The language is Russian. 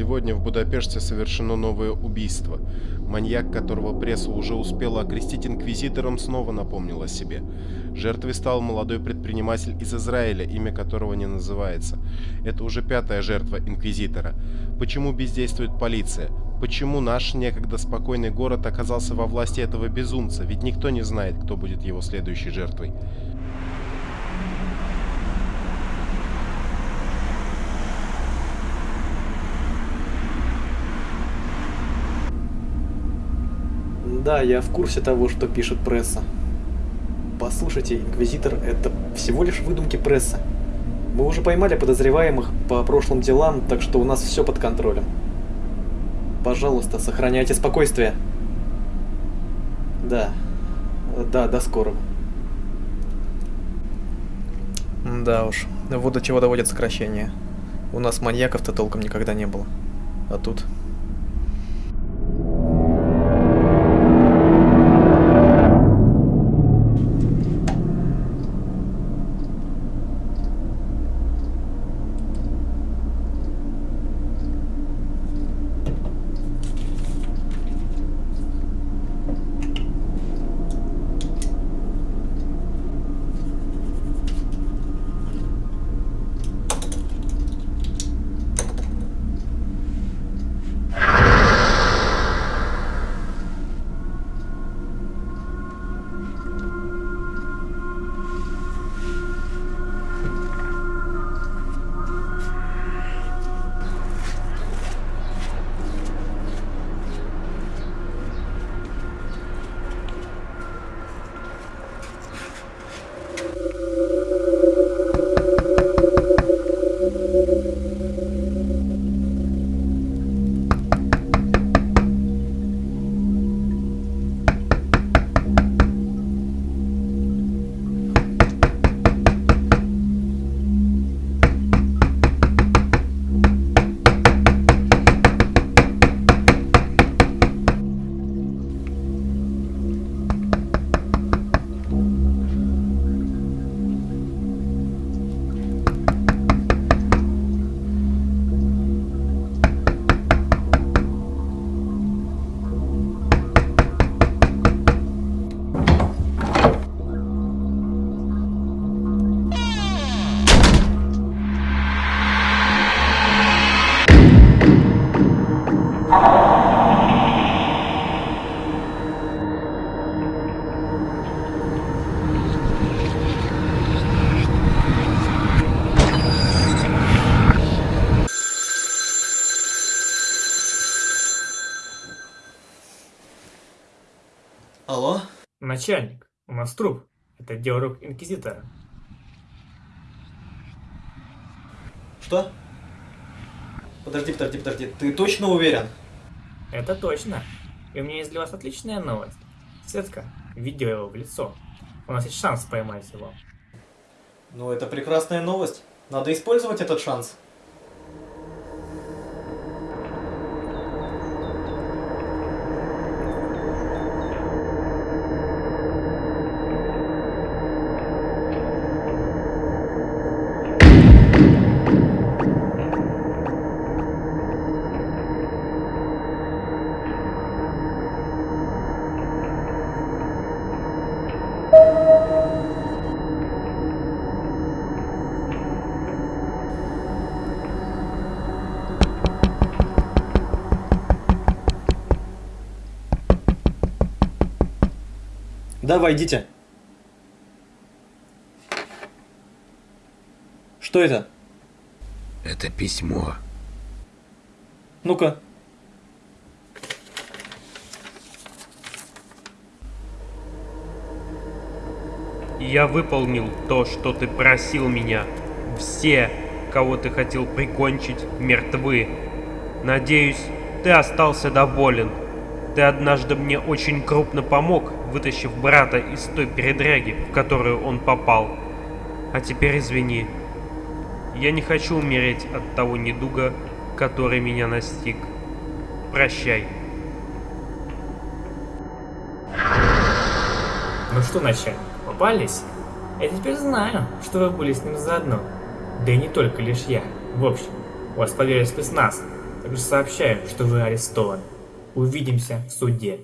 Сегодня в Будапеште совершено новое убийство. Маньяк, которого пресса уже успела окрестить инквизитором, снова напомнил о себе. Жертвой стал молодой предприниматель из Израиля, имя которого не называется. Это уже пятая жертва инквизитора. Почему бездействует полиция? Почему наш некогда спокойный город оказался во власти этого безумца? Ведь никто не знает, кто будет его следующей жертвой. Да, я в курсе того, что пишет пресса. Послушайте, Инквизитор — это всего лишь выдумки прессы. Мы уже поймали подозреваемых по прошлым делам, так что у нас все под контролем. Пожалуйста, сохраняйте спокойствие. Да. Да, до скорого. Да уж, вот до чего доводят сокращения. У нас маньяков-то толком никогда не было. А тут Алло? Начальник, у нас труп. Это рук Инквизитора. Что? Подожди, подожди, подожди. Ты точно уверен? Это точно. И у меня есть для вас отличная новость. Светка, видео его в лицо. У нас есть шанс поймать его. Ну, это прекрасная новость. Надо использовать этот шанс. Да, войдите. Что это? Это письмо. Ну-ка. Я выполнил то, что ты просил меня. Все, кого ты хотел прикончить, мертвы. Надеюсь, ты остался доволен. Ты однажды мне очень крупно помог, вытащив брата из той передряги, в которую он попал. А теперь извини. Я не хочу умереть от того недуга, который меня настиг. Прощай. Ну что, начальник, попались? Я теперь знаю, что вы были с ним заодно. Да и не только лишь я. В общем, у вас поверили спец нас. также сообщаю, что вы арестованы. Увидимся в суде.